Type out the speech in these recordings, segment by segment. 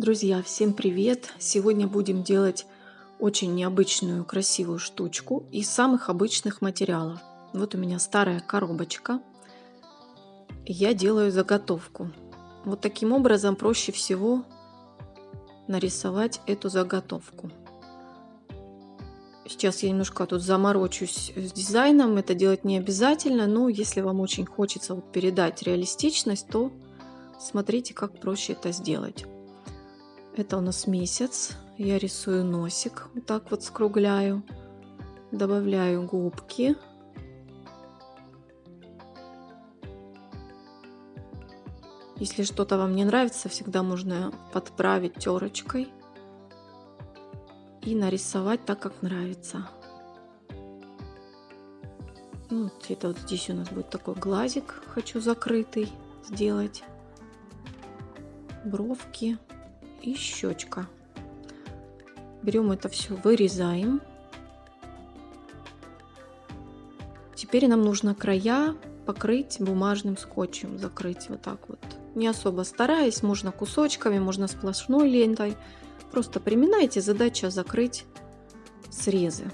Друзья, всем привет! Сегодня будем делать очень необычную красивую штучку из самых обычных материалов. Вот у меня старая коробочка. Я делаю заготовку. Вот таким образом проще всего нарисовать эту заготовку. Сейчас я немножко тут заморочусь с дизайном. Это делать не обязательно, но если вам очень хочется вот передать реалистичность, то смотрите, как проще это сделать. Это у нас месяц. Я рисую носик, вот так вот скругляю. Добавляю губки. Если что-то вам не нравится, всегда можно подправить терочкой и нарисовать так, как нравится. Ну, где-то вот здесь у нас будет такой глазик, хочу закрытый сделать. Бровки и щечка. Берем это все, вырезаем. Теперь нам нужно края покрыть бумажным скотчем, закрыть вот так вот. Не особо стараясь, можно кусочками, можно сплошной лентой. Просто приминайте, задача закрыть срезы.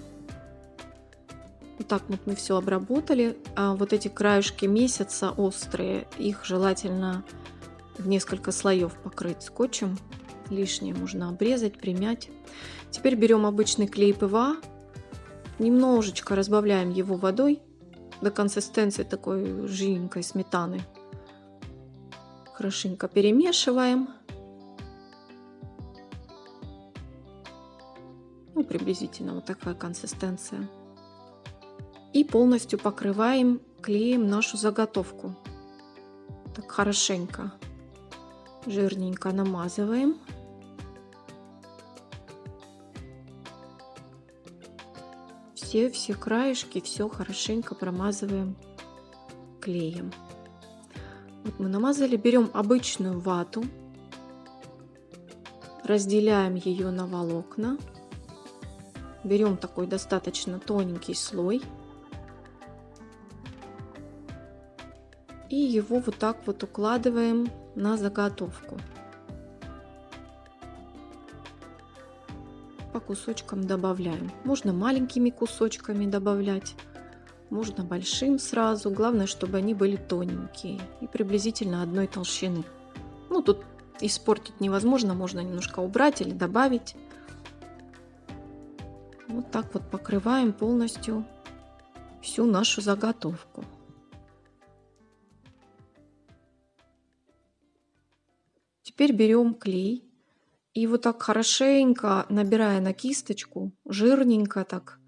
Вот так вот мы все обработали. А вот эти краешки месяца острые, их желательно в несколько слоев покрыть скотчем лишнее можно обрезать, примять. Теперь берем обычный клей ПВА, немножечко разбавляем его водой до консистенции такой жиденькой сметаны. Хорошенько перемешиваем. Ну, приблизительно вот такая консистенция. И полностью покрываем клеем нашу заготовку. Так хорошенько, жирненько намазываем. Все, все краешки, все хорошенько промазываем клеем. Вот мы намазали, берем обычную вату, разделяем ее на волокна, берем такой достаточно тоненький слой и его вот так вот укладываем на заготовку. Кусочкам добавляем. Можно маленькими кусочками добавлять, можно большим сразу. Главное, чтобы они были тоненькие и приблизительно одной толщины. Ну, тут испортить невозможно, можно немножко убрать или добавить. Вот так вот покрываем полностью всю нашу заготовку. Теперь берем клей и вот так хорошенько, набирая на кисточку, жирненько так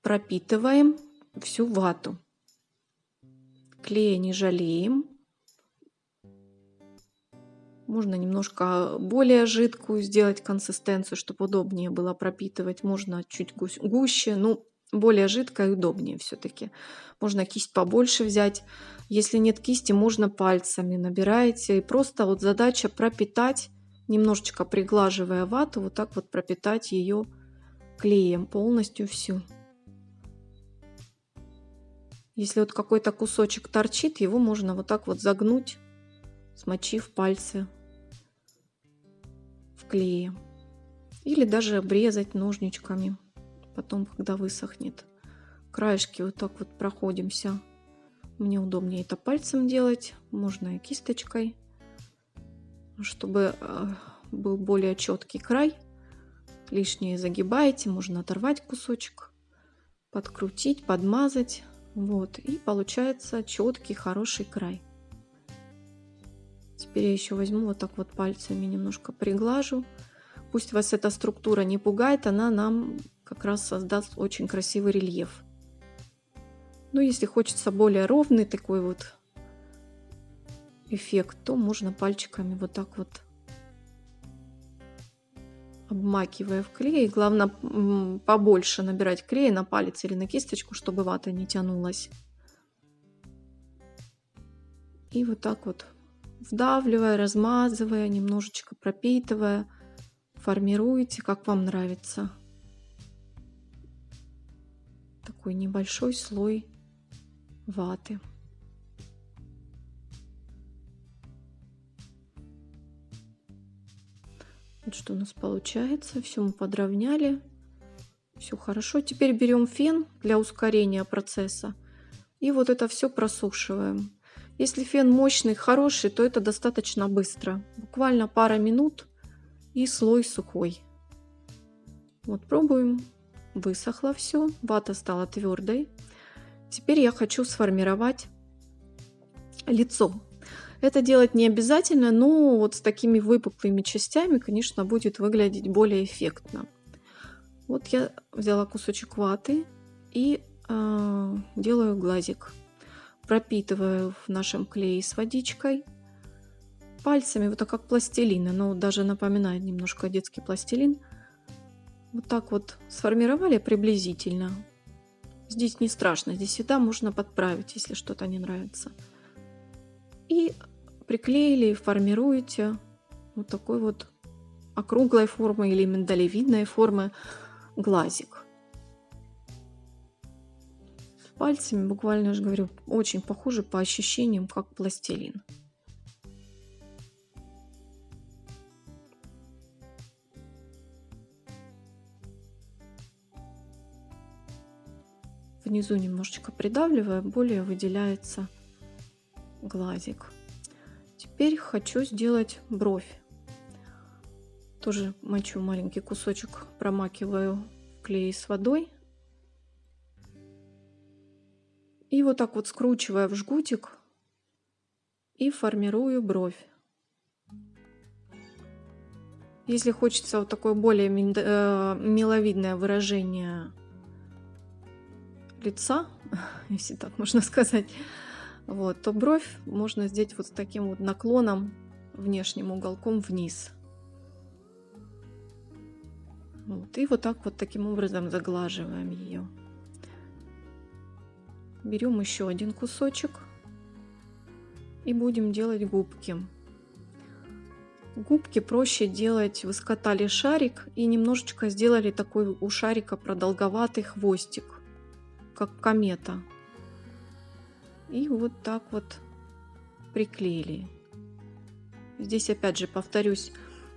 пропитываем всю вату. Клея не жалеем. Можно немножко более жидкую сделать консистенцию, чтобы удобнее было пропитывать. Можно чуть гуще. Ну, более жидкая и удобнее все-таки. Можно кисть побольше взять. Если нет кисти, можно пальцами набираете. И просто вот задача пропитать, немножечко приглаживая вату, вот так вот пропитать ее клеем полностью всю. Если вот какой-то кусочек торчит, его можно вот так вот загнуть, смочив пальцы в клее. Или даже обрезать ножничками потом, когда высохнет. Краешки вот так вот проходимся. Мне удобнее это пальцем делать, можно и кисточкой, чтобы э, был более четкий край. Лишнее загибаете, можно оторвать кусочек, подкрутить, подмазать. Вот, и получается четкий, хороший край. Теперь я еще возьму вот так вот пальцами немножко приглажу. Пусть вас эта структура не пугает, она нам как раз создаст очень красивый рельеф. Но если хочется более ровный такой вот эффект, то можно пальчиками вот так вот обмакивая в клей. Главное побольше набирать клея на палец или на кисточку, чтобы вата не тянулась. И вот так вот вдавливая, размазывая, немножечко пропитывая, формируете, как вам нравится такой небольшой слой ваты. Вот что у нас получается. Все мы подровняли. Все хорошо. Теперь берем фен для ускорения процесса. И вот это все просушиваем. Если фен мощный, хороший, то это достаточно быстро. Буквально пара минут и слой сухой. Вот пробуем. Высохло все. Вата стала твердой. Теперь я хочу сформировать лицо. Это делать не обязательно, но вот с такими выпуклыми частями, конечно, будет выглядеть более эффектно. Вот я взяла кусочек ваты и э, делаю глазик. Пропитываю в нашем клее с водичкой. Пальцами, вот так как пластилин, оно даже напоминает немножко детский пластилин. Вот так вот сформировали приблизительно. Здесь не страшно, здесь всегда можно подправить, если что-то не нравится. И приклеили, формируете вот такой вот округлой формы или миндалевидной формы глазик. Пальцами буквально, я же говорю, очень похоже по ощущениям, как пластилин. Внизу немножечко придавливая, более выделяется глазик. Теперь хочу сделать бровь. Тоже мочу маленький кусочек, промакиваю клей с водой. И вот так вот скручивая в жгутик и формирую бровь. Если хочется вот такое более э, миловидное выражение лица, если так можно сказать, вот, то бровь можно сделать вот с таким вот наклоном, внешним уголком вниз. Вот, и вот так вот таким образом заглаживаем ее. Берем еще один кусочек и будем делать губки. Губки проще делать. Вы скатали шарик и немножечко сделали такой у шарика продолговатый хвостик, как комета. И вот так вот приклеили. Здесь опять же повторюсь,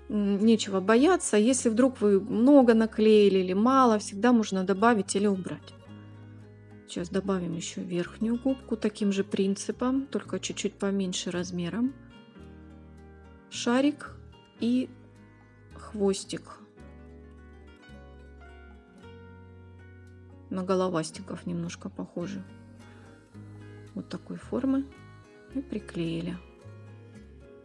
нечего бояться. Если вдруг вы много наклеили или мало, всегда можно добавить или убрать. Сейчас добавим еще верхнюю губку таким же принципом, только чуть-чуть поменьше размером. Шарик и хвостик. На головастиков немножко похоже. Вот такой формы. И приклеили.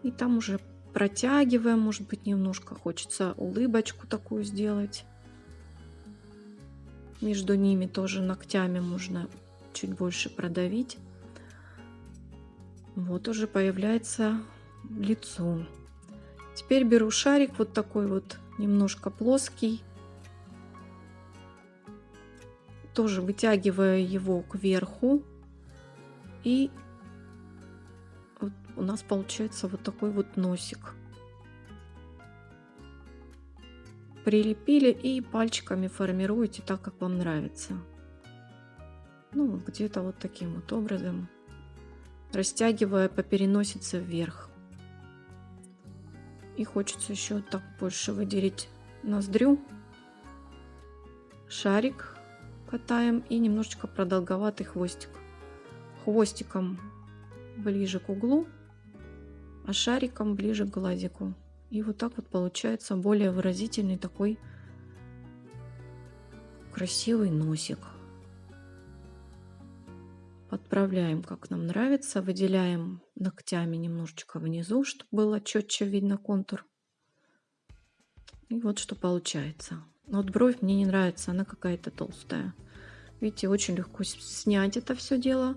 И там уже протягиваем, может быть, немножко хочется улыбочку такую сделать. Между ними тоже ногтями можно чуть больше продавить. Вот уже появляется лицо. Теперь беру шарик вот такой вот немножко плоский. Тоже вытягиваю его кверху. И у нас получается вот такой вот носик. Прилепили и пальчиками формируете так, как вам нравится. Ну, где-то вот таким вот образом, растягивая по переносице вверх. И хочется еще так больше выделить ноздрю. Шарик катаем и немножечко продолговатый хвостик. Хвостиком ближе к углу а шариком ближе к глазику. И вот так вот получается более выразительный такой красивый носик. Подправляем, как нам нравится. Выделяем ногтями немножечко внизу, чтобы было четче видно контур. И вот что получается. Вот бровь мне не нравится, она какая-то толстая. Видите, очень легко снять это все дело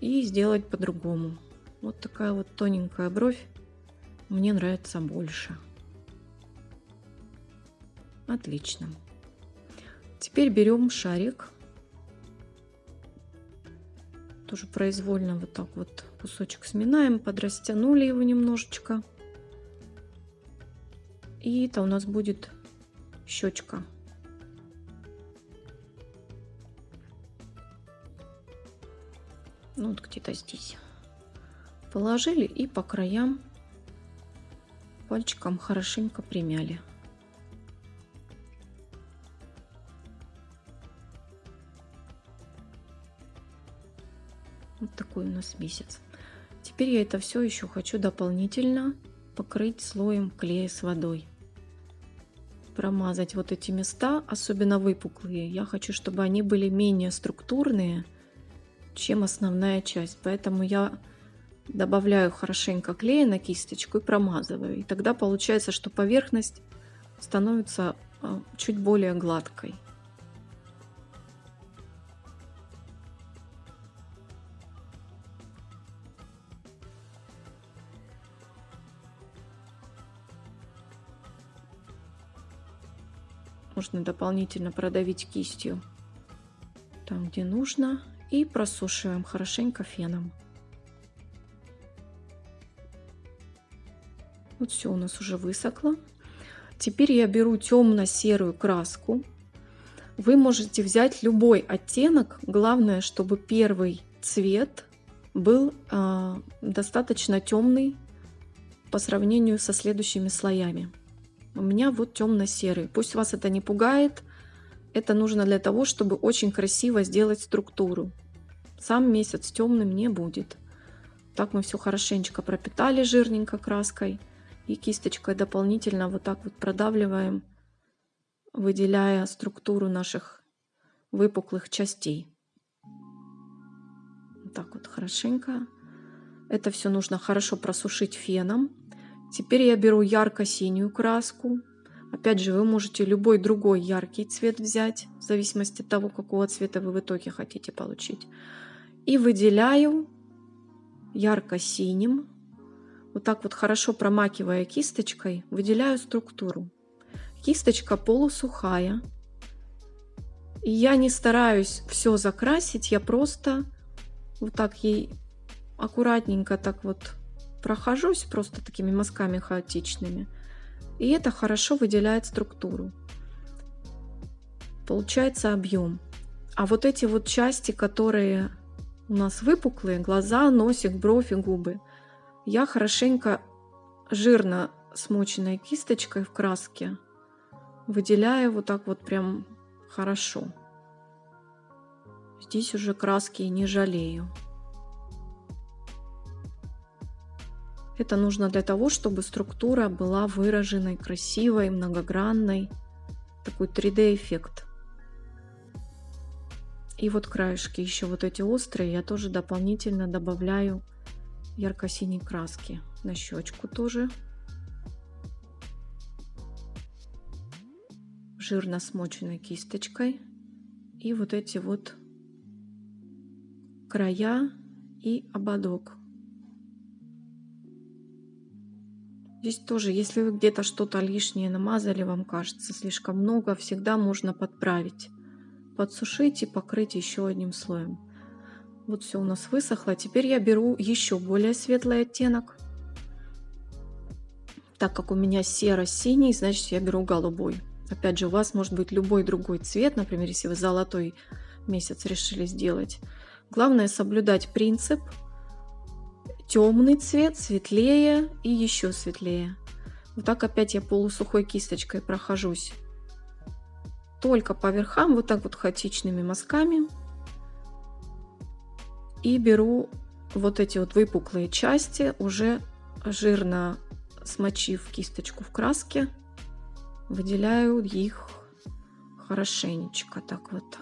и сделать по-другому. Вот такая вот тоненькая бровь мне нравится больше. Отлично. Теперь берем шарик. Тоже произвольно вот так вот кусочек сминаем, подрастянули его немножечко. И это у нас будет щечка. Ну вот где-то здесь положили и по краям пальчиком хорошенько примяли. Вот такой у нас месяц. Теперь я это все еще хочу дополнительно покрыть слоем клея с водой. Промазать вот эти места, особенно выпуклые. Я хочу, чтобы они были менее структурные, чем основная часть. Поэтому я добавляю хорошенько клея на кисточку и промазываю. И тогда получается, что поверхность становится а, чуть более гладкой. Можно дополнительно продавить кистью там, где нужно. И просушиваем хорошенько феном. Вот все у нас уже высохло. Теперь я беру темно-серую краску. Вы можете взять любой оттенок. Главное, чтобы первый цвет был э, достаточно темный по сравнению со следующими слоями. У меня вот темно-серый. Пусть вас это не пугает. Это нужно для того, чтобы очень красиво сделать структуру. Сам месяц темным не будет. Так мы все хорошенечко пропитали жирненько краской. И кисточкой дополнительно вот так вот продавливаем, выделяя структуру наших выпуклых частей. Вот так вот хорошенько. Это все нужно хорошо просушить феном. Теперь я беру ярко-синюю краску. Опять же, вы можете любой другой яркий цвет взять, в зависимости от того, какого цвета вы в итоге хотите получить. И выделяю ярко-синим, вот так вот хорошо промакивая кисточкой, выделяю структуру. Кисточка полусухая. И я не стараюсь все закрасить, я просто вот так ей аккуратненько так вот прохожусь просто такими мазками хаотичными. И это хорошо выделяет структуру. Получается объем. А вот эти вот части, которые у нас выпуклые, глаза, носик, бровь и губы, я хорошенько жирно смоченной кисточкой в краске выделяю вот так вот прям хорошо. Здесь уже краски не жалею. Это нужно для того, чтобы структура была выраженной, красивой, многогранной. Такой 3D-эффект. И вот краешки, еще вот эти острые, я тоже дополнительно добавляю ярко-синей краски. На щечку тоже. Жирно смоченной кисточкой. И вот эти вот края и ободок. Здесь тоже, если вы где-то что-то лишнее намазали, вам кажется слишком много, всегда можно подправить. Подсушить и покрыть еще одним слоем. Вот все у нас высохло. Теперь я беру еще более светлый оттенок. Так как у меня серо-синий, значит я беру голубой. Опять же, у вас может быть любой другой цвет, например, если вы золотой месяц решили сделать. Главное соблюдать принцип темный цвет, светлее и еще светлее. Вот так опять я полусухой кисточкой прохожусь. Только по верхам, вот так вот хаотичными мазками. И беру вот эти вот выпуклые части, уже жирно смочив кисточку в краске, выделяю их хорошенечко так вот.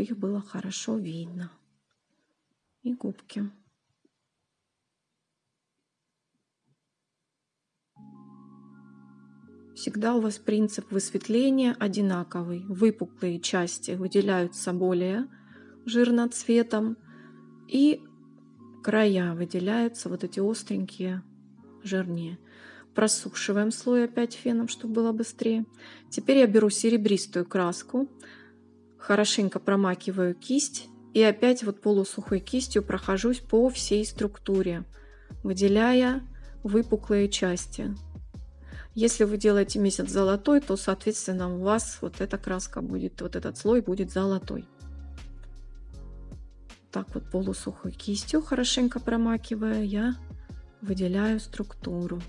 Чтобы было хорошо видно. И губки. Всегда у вас принцип высветления одинаковый. Выпуклые части выделяются более жирно цветом. И края выделяются вот эти остренькие жирнее. Просушиваем слой опять феном, чтобы было быстрее. Теперь я беру серебристую краску хорошенько промакиваю кисть и опять вот полусухой кистью прохожусь по всей структуре, выделяя выпуклые части. Если вы делаете месяц золотой, то, соответственно, у вас вот эта краска будет, вот этот слой будет золотой. так вот полусухой кистью, хорошенько промакивая, я выделяю структуру.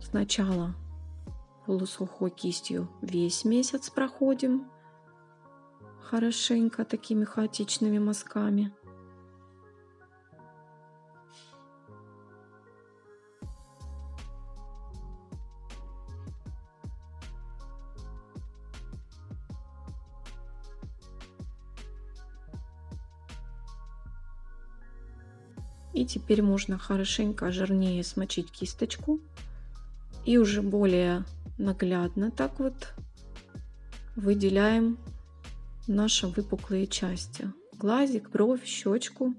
Сначала полусухой кистью весь месяц проходим хорошенько такими хаотичными мазками. И теперь можно хорошенько жирнее смочить кисточку. И уже более наглядно так вот выделяем наши выпуклые части. Глазик, бровь, щечку.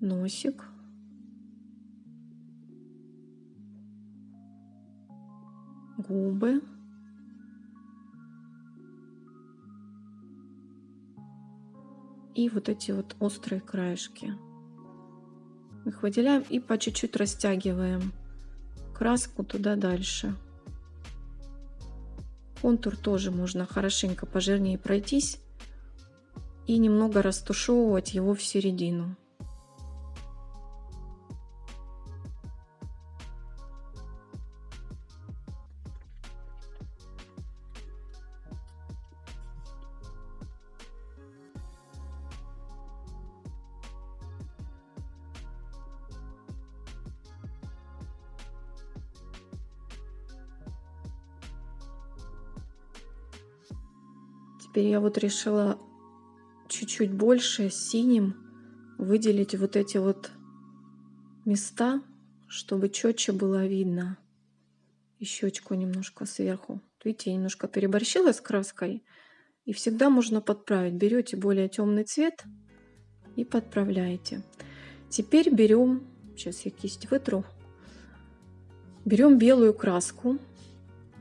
Носик. Губы. И вот эти вот острые краешки. Их выделяем и по чуть-чуть растягиваем краску туда дальше. Контур тоже можно хорошенько пожирнее пройтись и немного растушевывать его в середину. Теперь я вот решила чуть-чуть больше синим выделить вот эти вот места, чтобы четче было видно. И щечку немножко сверху. Видите, я немножко переборщила с краской. И всегда можно подправить. Берете более темный цвет и подправляете. Теперь берем, сейчас я кисть вытру, берем белую краску.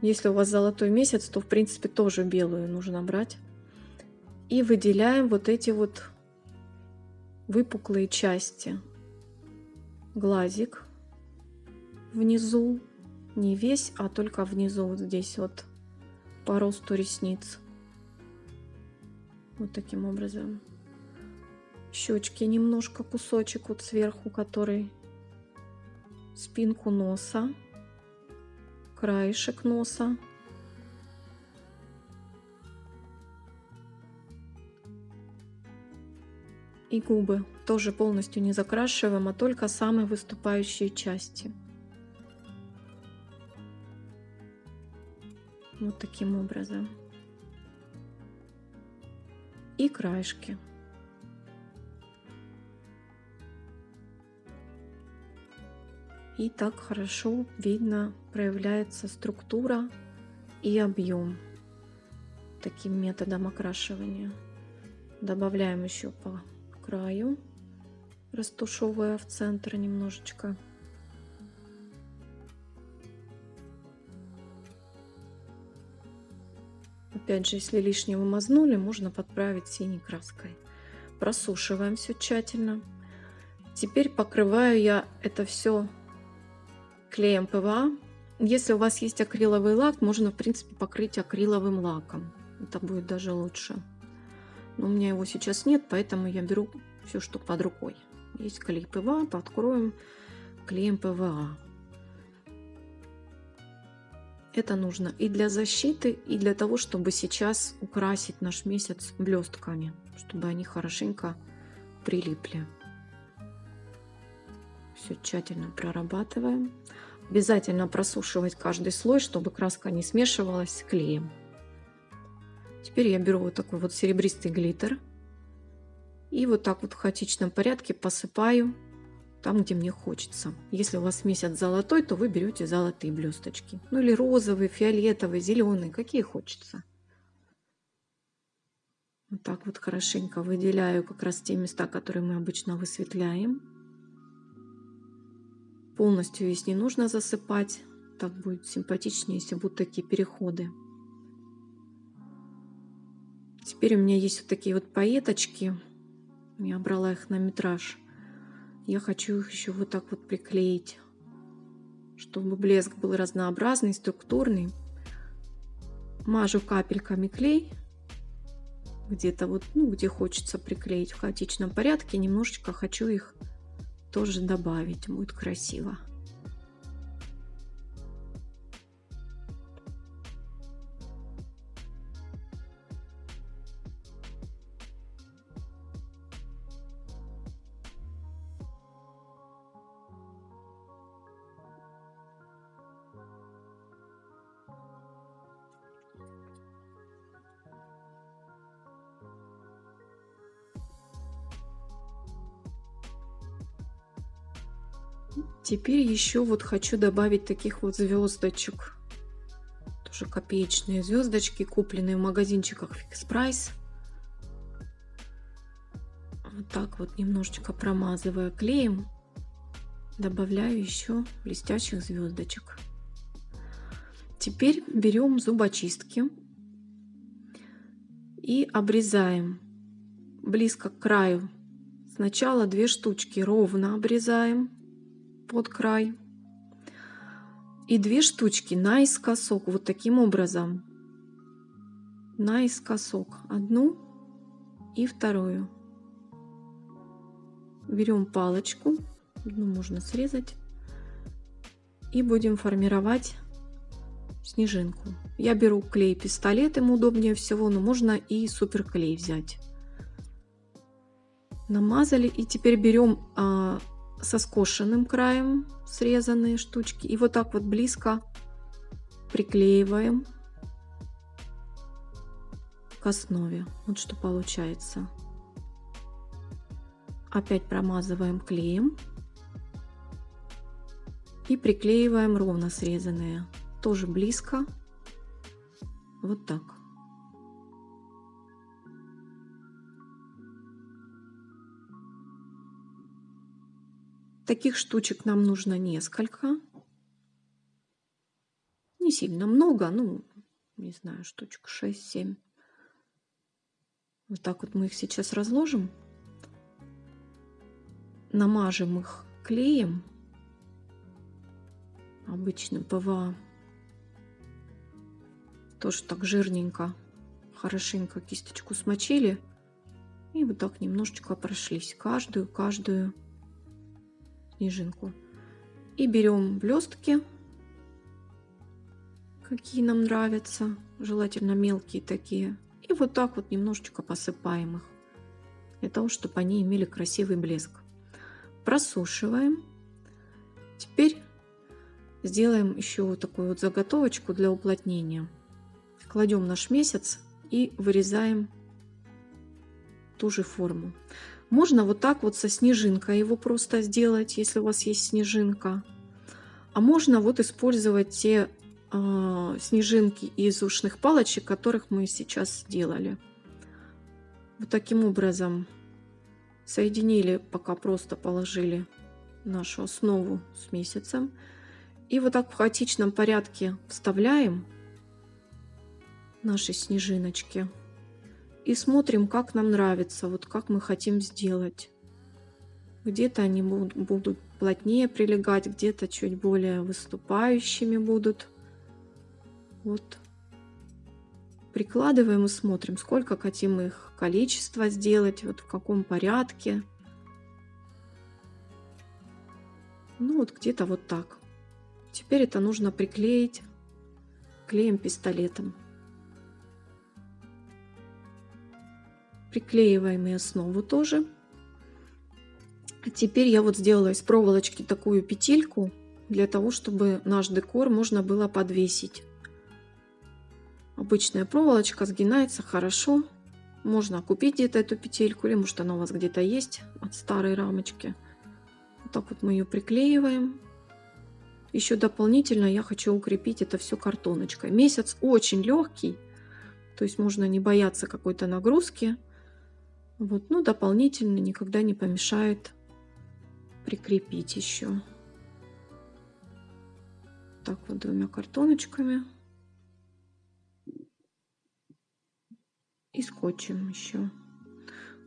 Если у вас золотой месяц, то в принципе тоже белую нужно брать. И выделяем вот эти вот выпуклые части. Глазик внизу, не весь, а только внизу, вот здесь вот по росту ресниц. Вот таким образом. Щечки немножко, кусочек вот сверху, который спинку носа, краешек носа. И губы. Тоже полностью не закрашиваем, а только самые выступающие части. Вот таким образом. И краешки. И так хорошо видно проявляется структура и объем таким методом окрашивания. Добавляем еще по краю, растушевывая в центр немножечко. Опять же, если лишнего мазнули, можно подправить синей краской. Просушиваем все тщательно. Теперь покрываю я это все клеем ПВА. Если у вас есть акриловый лак, можно в принципе покрыть акриловым лаком. Это будет даже лучше. Но у меня его сейчас нет, поэтому я беру все, что под рукой. Есть клей ПВА, покроем клеем ПВА. Это нужно и для защиты, и для того, чтобы сейчас украсить наш месяц блестками, чтобы они хорошенько прилипли. Все тщательно прорабатываем. Обязательно просушивать каждый слой, чтобы краска не смешивалась с клеем. Теперь я беру вот такой вот серебристый глиттер и вот так вот в хаотичном порядке посыпаю там, где мне хочется. Если у вас месяц золотой, то вы берете золотые блесточки. Ну или розовые, фиолетовые, зеленые, какие хочется. Вот так вот хорошенько выделяю как раз те места, которые мы обычно высветляем. Полностью весь не нужно засыпать. Так будет симпатичнее, если будут такие переходы. Теперь у меня есть вот такие вот пайеточки. Я брала их на метраж. Я хочу их еще вот так вот приклеить, чтобы блеск был разнообразный, структурный. Мажу капельками клей. Где-то вот, ну, где хочется приклеить в хаотичном порядке. Немножечко хочу их тоже добавить. Будет красиво. Теперь еще вот хочу добавить таких вот звездочек. Тоже копеечные звездочки, купленные в магазинчиках Fix Price. Вот так вот немножечко промазывая клеем, добавляю еще блестящих звездочек. Теперь берем зубочистки и обрезаем близко к краю. Сначала две штучки ровно обрезаем под край. И две штучки наискосок, вот таким образом. Наискосок. Одну и вторую. Берем палочку, одну можно срезать. И будем формировать снежинку. Я беру клей пистолет, ему удобнее всего, но можно и суперклей взять. Намазали и теперь берем а, со скошенным краем срезанные штучки. И вот так вот близко приклеиваем к основе. Вот что получается. Опять промазываем клеем. И приклеиваем ровно срезанные. Тоже близко. Вот так. Таких штучек нам нужно несколько. Не сильно много, ну, не знаю, штучек 6-7. Вот так вот мы их сейчас разложим. Намажем их клеем, обычным ПВА. Тоже так жирненько, хорошенько кисточку смочили. И вот так немножечко прошлись. Каждую, каждую снежинку. И берем блестки, какие нам нравятся, желательно мелкие такие. И вот так вот немножечко посыпаем их, для того, чтобы они имели красивый блеск. Просушиваем. Теперь сделаем еще вот такую вот заготовочку для уплотнения. Кладем наш месяц и вырезаем ту же форму. Можно вот так вот со снежинкой его просто сделать, если у вас есть снежинка. А можно вот использовать те э, снежинки из ушных палочек, которых мы сейчас сделали. Вот таким образом соединили, пока просто положили нашу основу с месяцем. И вот так в хаотичном порядке вставляем наши снежиночки и смотрим, как нам нравится, вот как мы хотим сделать. Где-то они будут плотнее прилегать, где-то чуть более выступающими будут. Вот. Прикладываем и смотрим, сколько хотим их количество сделать, вот в каком порядке. Ну вот где-то вот так. Теперь это нужно приклеить клеем пистолетом. Приклеиваем и основу тоже. Теперь я вот сделала из проволочки такую петельку, для того, чтобы наш декор можно было подвесить. Обычная проволочка сгинается хорошо. Можно купить где-то эту петельку, или может она у вас где-то есть от старой рамочки. Вот так вот мы ее приклеиваем. Еще дополнительно я хочу укрепить это все картоночкой. Месяц очень легкий, то есть можно не бояться какой-то нагрузки. Вот, ну, дополнительно никогда не помешает прикрепить еще. Так вот двумя картоночками. И скотчем еще.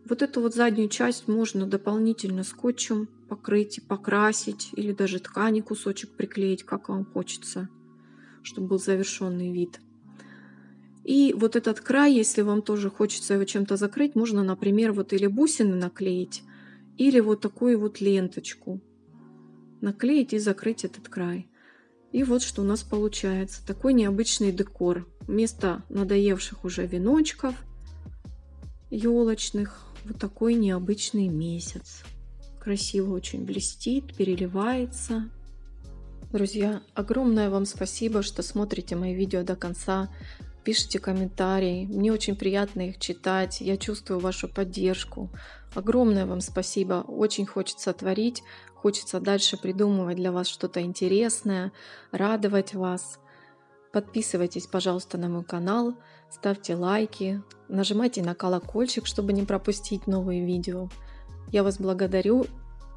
Вот эту вот заднюю часть можно дополнительно скотчем покрыть и покрасить. Или даже ткани кусочек приклеить, как вам хочется, чтобы был завершенный вид. И вот этот край, если вам тоже хочется его чем-то закрыть, можно, например, вот или бусины наклеить, или вот такую вот ленточку наклеить и закрыть этот край. И вот что у нас получается. Такой необычный декор. Вместо надоевших уже веночков елочных, вот такой необычный месяц. Красиво очень блестит, переливается. Друзья, огромное вам спасибо, что смотрите мои видео до конца пишите комментарии. Мне очень приятно их читать. Я чувствую вашу поддержку. Огромное вам спасибо. Очень хочется творить. Хочется дальше придумывать для вас что-то интересное, радовать вас. Подписывайтесь, пожалуйста, на мой канал, ставьте лайки, нажимайте на колокольчик, чтобы не пропустить новые видео. Я вас благодарю.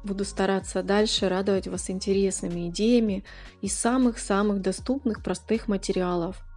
Буду стараться дальше радовать вас интересными идеями из самых-самых доступных простых материалов –